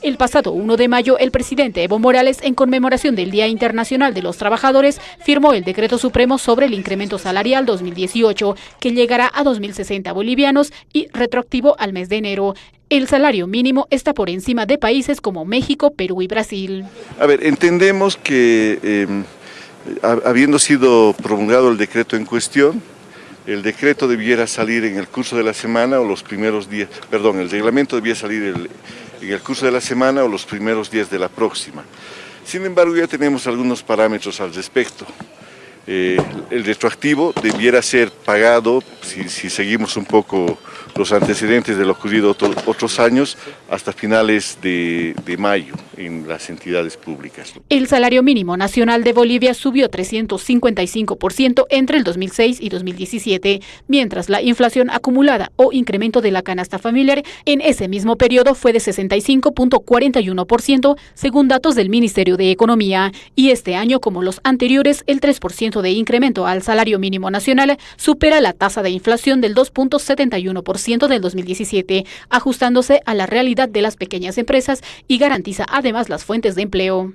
El pasado 1 de mayo, el presidente Evo Morales, en conmemoración del Día Internacional de los Trabajadores, firmó el Decreto Supremo sobre el Incremento Salarial 2018, que llegará a 2.060 bolivianos y retroactivo al mes de enero. El salario mínimo está por encima de países como México, Perú y Brasil. A ver, entendemos que eh, habiendo sido promulgado el decreto en cuestión, el decreto debiera salir en el curso de la semana o los primeros días, perdón, el reglamento debía salir el, en el curso de la semana o los primeros días de la próxima. Sin embargo, ya tenemos algunos parámetros al respecto. Eh, el retroactivo debiera ser pagado, si, seguimos un poco los antecedentes de lo ocurrido otros años, hasta finales de, mayo en las entidades públicas. El salario mínimo nacional de Bolivia subió 355% entre el 2006 y 2017, mientras la inflación acumulada o incremento de la canasta familiar en ese mismo periodo fue de 65.41%, según datos del Ministerio de Economía, y este año, como los anteriores, el 3% de incremento al salario mínimo nacional supera la tasa de inflación del 2.71% del 2017, ajustándose a la realidad de las pequeñas empresas y garantiza además las fuentes de empleo.